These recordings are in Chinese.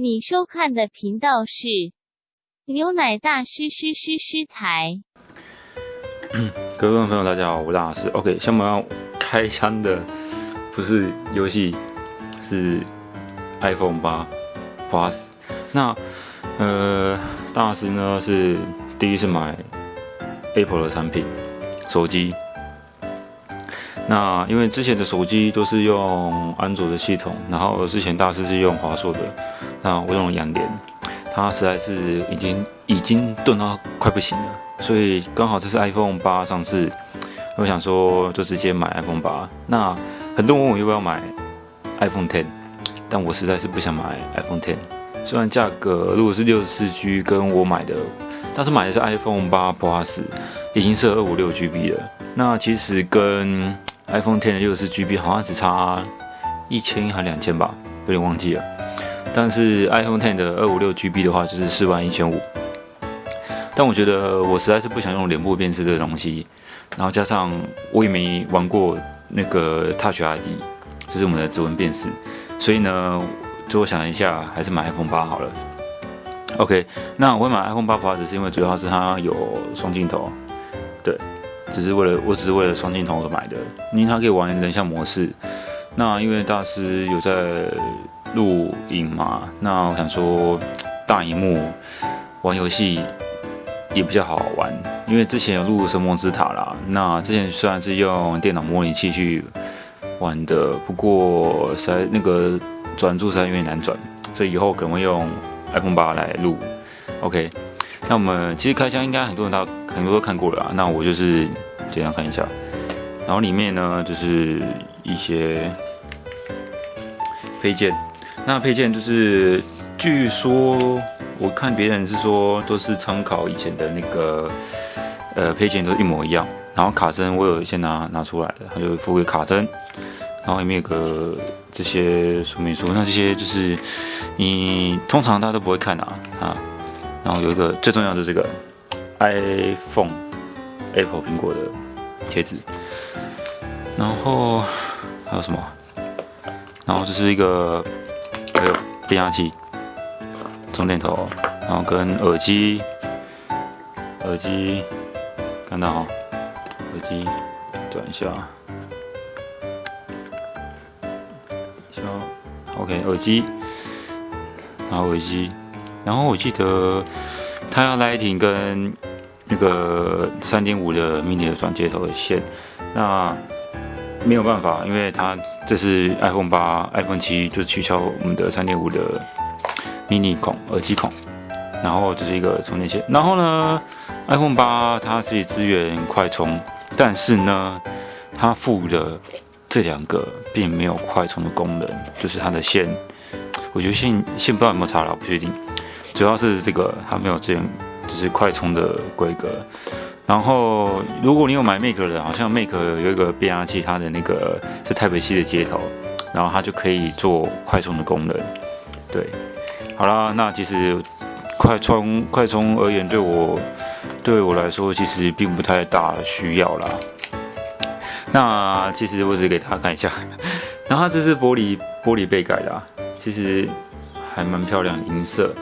你收看的频道是牛奶大师师师师台。各位观众朋友，大家好，我是大师。OK，下面要开箱的不是游戏，是 iPhone 八 Plus。那呃，大师呢是第一次买 Apple 的产品手机。那因为之前的手机都是用安卓的系统，然后之前大师是用华硕的，那我用了两年，它实在是已经已经钝到快不行了，所以刚好这是 iPhone 八上市，我想说就直接买 iPhone 八。那很多人问我要不要买 iPhone Ten，但我实在是不想买 iPhone Ten，虽然价格如果是六十四 G 跟我买的，但是买的是 iPhone 八 Plus，已经是二五六 GB 了，那其实跟 iPhone ten 的六十四 GB 好像只差一千还两千吧，有点忘记了。但是 iPhone 10的二五六 GB 的话就是四万一千五。但我觉得我实在是不想用脸部辨识这个东西，然后加上我也没玩过那个 Touch ID，就是我们的指纹辨识，所以呢，最后想一下，还是买 iPhone 八好了。OK，那我会买 iPhone 八 Plus 是因为主要是它有双镜头，对。只是为了，我只是为了双镜头而买的，因为它可以玩人像模式。那因为大师有在录影嘛，那我想说大荧幕玩游戏也比较好玩。因为之前有录《神魔之塔》啦，那之前虽然是用电脑模拟器去玩的，不过实在那个转注实在有点难转，所以以后可能会用 iPhone 八来录。OK。那我们其实开箱应该很多人都很多都看过了啊，那我就是简单看一下，然后里面呢就是一些配件，那配件就是据说我看别人是说都是参考以前的那个呃配件都一模一样，然后卡针我有先拿拿出来的，他就附个卡针，然后里面有个这些说明书，那这些就是你通常大家都不会看啊啊。然后有一个最重要的这个 iPhone Apple 苹果的贴纸，然后还有什么？然后这是一个还有变压器、充电头，然后跟耳机，耳机看到哈，耳机转一下，行，OK，耳机，然后耳机。然后我记得它要 Lighting 跟那个三点五的 mini 的转接头的线，那没有办法，因为它这是 iPhone 八、iPhone 七就取消我们的三点五的 mini 孔耳机孔，然后这是一个充电线。然后呢，iPhone 八它是支援快充，但是呢，它附的这两个并没有快充的功能，就是它的线，我觉得线线不知道有没有插了，不确定。主要是这个它没有这样，就是快充的规格。然后如果你有买 Make 的，好像 Make 有一个变压器，它的那个是 Type C 的接头，然后它就可以做快充的功能。对，好啦，那其实快充快充而言，对我对我来说其实并不太大需要啦。那其实我只给大家看一下，然后这是玻璃玻璃背盖的，其实还蛮漂亮，银色。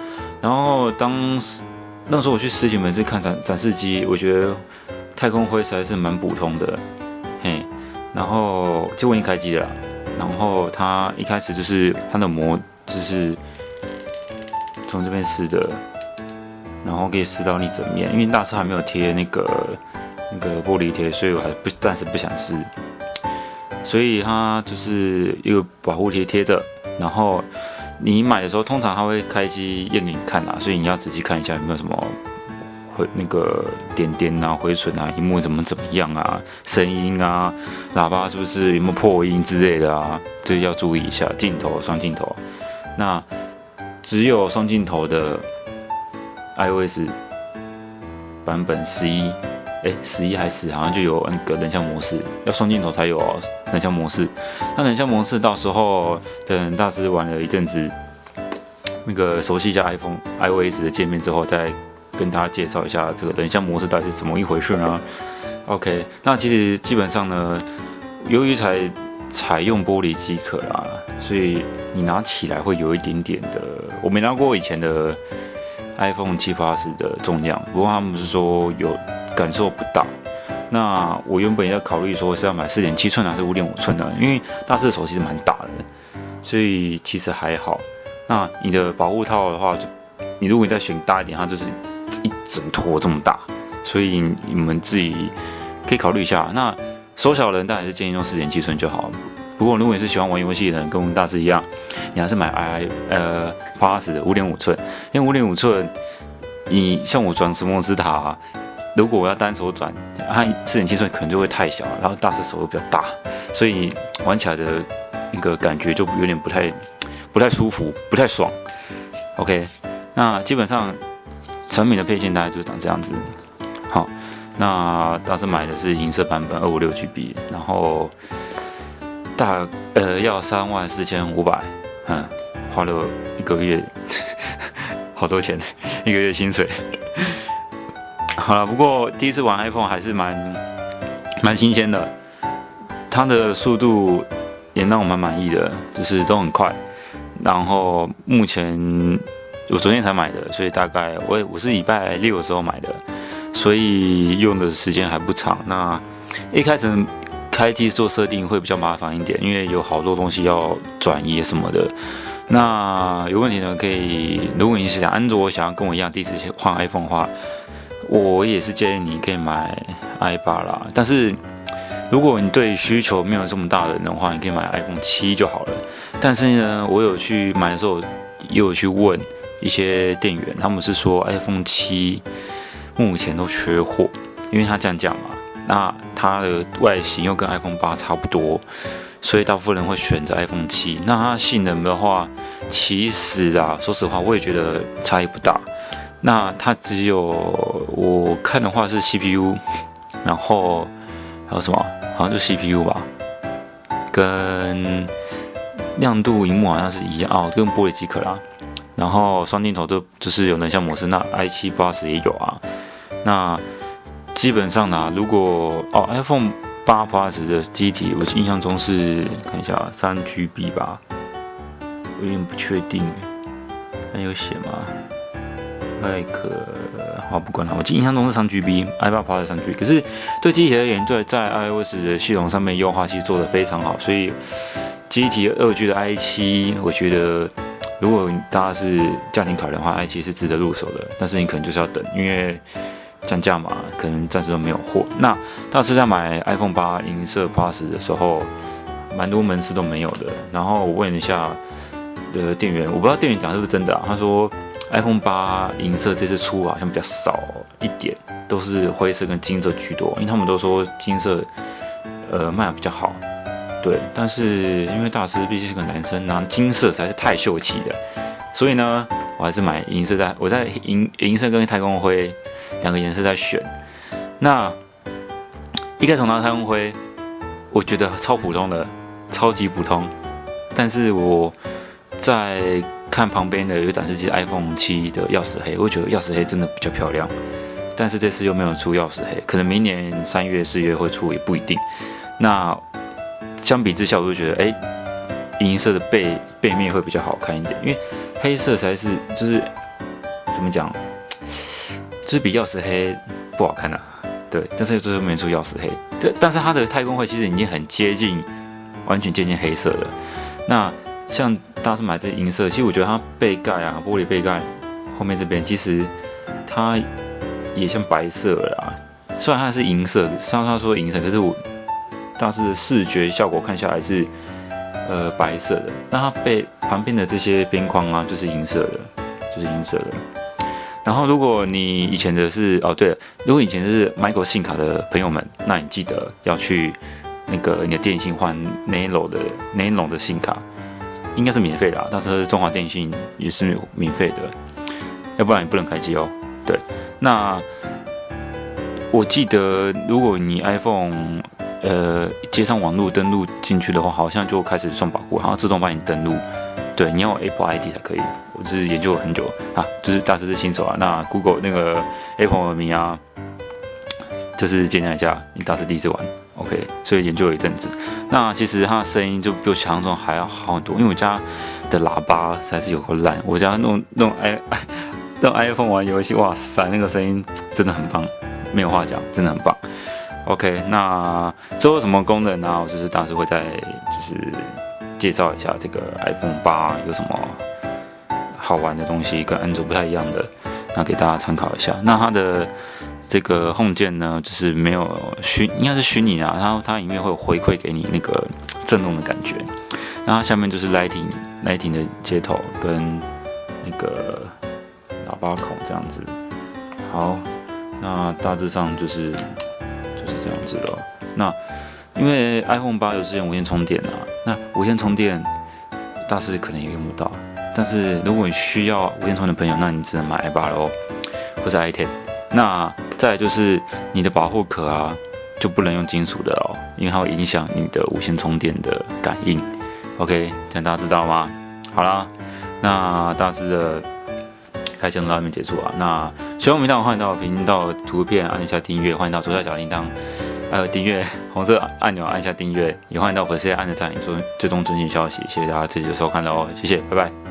然后当时那时候我去实体门市看展展示机，我觉得太空灰实在是蛮普通的，嘿。然后就我已经开机了，然后它一开始就是它的膜就是从这边撕的，然后可以撕到你整面。因为大师还没有贴那个那个玻璃贴，所以我还不暂时不想撕，所以它就是一个保护贴贴着，然后。你买的时候，通常他会开机验给你看啊，所以你要仔细看一下有没有什么回那个点点啊、回损啊、屏幕怎么怎么样啊、声音啊、喇叭是不是有没有破音之类的啊，这要注意一下。镜头双镜头，那只有双镜头的 iOS 版本十一。哎，十一还是好像就有那个人像模式，要双镜头才有哦人像模式。那人像模式到时候等大师玩了一阵子，那个熟悉一下 iPhone iOS 的界面之后，再跟大家介绍一下这个人像模式到底是怎么一回事呢？OK，那其实基本上呢，由于采采用玻璃机壳啦，所以你拿起来会有一点点的我没拿过以前的 iPhone 七 Plus 的重量，不过他们是说有感受不到。那我原本要考虑说是要买四点七寸还是五点五寸的，因为大师的手其实蛮大的，所以其实还好。那你的保护套的话，就你如果你再选大一点，它就是一整坨这么大，所以你们自己可以考虑一下。那手小的人当然是建议用四点七寸就好。不过如果你是喜欢玩游戏的人，跟我们大师一样，你还是买 i 呃 Plus 的五点五寸，因为五点五寸，你像我转什么斯塔。如果我要单手转，它四点七寸可能就会太小，然后大师手又比较大，所以玩起来的那个感觉就有点不太不太舒服，不太爽。OK，那基本上成品的配件大概就长这样子。好，那当时买的是银色版本二五六 GB，然后大呃要三万四千五百，嗯，花了一个月，好多钱，一个月薪水。好了，不过第一次玩 iPhone 还是蛮蛮新鲜的，它的速度也让我蛮满意的，就是都很快。然后目前我昨天才买的，所以大概我我是礼拜六的时候买的，所以用的时间还不长。那一开始开机做设定会比较麻烦一点，因为有好多东西要转移什么的。那有问题呢，可以如果你是想安卓，想要跟我一样第一次换 iPhone 的话。我也是建议你可以买 i 八啦，但是如果你对需求没有这么大的人的话，你可以买 iPhone 七就好了。但是呢，我有去买的时候，也有去问一些店员，他们是说 iPhone 七目前都缺货，因为它降价嘛，那它的外形又跟 iPhone 八差不多，所以大部分人会选择 iPhone 七。那它性能的话，其实啊，说实话，我也觉得差异不大。那它只有我看的话是 CPU，然后还有什么？好像就 CPU 吧，跟亮度、荧幕好像是一样哦，跟玻璃即可啦。然后双镜头都就是有人像模式，那 i7 Plus 也有啊。那基本上呢，如果哦 iPhone 八 Plus 的机体，我印象中是看一下三 GB 吧，有点不确定，还有写吗？太可好，不管了。我印象中是三 GB，iPad Pro 是三 GB。可是对机体而言，对在 iOS 的系统上面优化其实做得非常好。所以机体二 G 的 i7，我觉得如果大家是家庭考量的话，i7 是值得入手的。但是你可能就是要等，因为降价嘛，可能暂时都没有货。那大师在买 iPhone 八银色 Plus 的时候，蛮多门市都没有的。然后我问一下呃店员，我不知道店员讲是不是真的啊？他说。iPhone 八银色这次出好像比较少一点，都是灰色跟金色居多，因为他们都说金色，呃卖的比较好，对。但是因为大师毕竟是个男生，拿金色实在是太秀气了，所以呢，我还是买银色在，我在银银色跟太空灰两个颜色在选。那一开始拿太空灰，我觉得超普通的，超级普通，但是我在。看旁边的有展示机 iPhone 七的钥匙黑，我觉得钥匙黑真的比较漂亮，但是这次又没有出钥匙黑，可能明年三月四月会出也不一定。那相比之下，我就觉得哎，银色的背背面会比较好看一点，因为黑色才是就是怎么讲，就是比钥匙黑不好看呐。对，但是最后没出钥匙黑，这但是它的太空灰其实已经很接近，完全接近黑色了。那像。大是买这银色，其实我觉得它背盖啊，玻璃背盖后面这边其实它也像白色啦。虽然它是银色，像他说银色，可是我大是视觉效果看下来是呃白色的。那它背旁边的这些边框啊，就是银色的，就是银色的。然后如果你以前的是哦对了，如果以前是 Michael 信卡的朋友们，那你记得要去那个你的电信换 Nano 的 Nano 的信卡。应该是免费的，啊但是中华电信也是免费的，要不然你不能开机哦。对，那我记得如果你 iPhone 呃接上网络登录进去的话，好像就开始算保护，好像自动帮你登录。对，你要 Apple ID 才可以。我是研究了很久啊，就是大师是新手啊。那 Google 那个 Apple 名啊，就是见证一下，你大师第一次玩。OK，所以研究了一阵子。那其实它的声音就比我想象中还要好很多，因为我家的喇叭实在是有够烂。我家弄弄 i 用 iPhone 玩游戏，哇塞，那个声音真的很棒，没有话讲，真的很棒。OK，那之后什么功能呢？我就是当时会再就是介绍一下这个 iPhone 八有什么好玩的东西，跟安卓不太一样的，那给大家参考一下。那它的这个 Home 键呢，就是没有虚，应该是虚拟啊，然后它里面会有回馈给你那个震动的感觉。那它下面就是 Lighting Lighting 的接头跟那个。喇叭孔这样子，好，那大致上就是就是这样子了。那因为 iPhone 八有支援无线充电啊，那无线充电大师可能也用不到。但是如果你需要无线充电的朋友，那你只能买 i 八喽，或者 i ten。那再就是你的保护壳啊，就不能用金属的哦，因为它会影响你的无线充电的感应。OK，这样大家知道吗？好啦，那大师的。开箱到这边结束啊！那喜欢我频道，欢迎到频道图片按一下订阅，欢迎到左下角铃铛呃订阅红色按钮按下订阅，也欢迎到粉丝页按着赞，做追踪最新消息。谢谢大家这期的收看喽，谢谢，拜拜。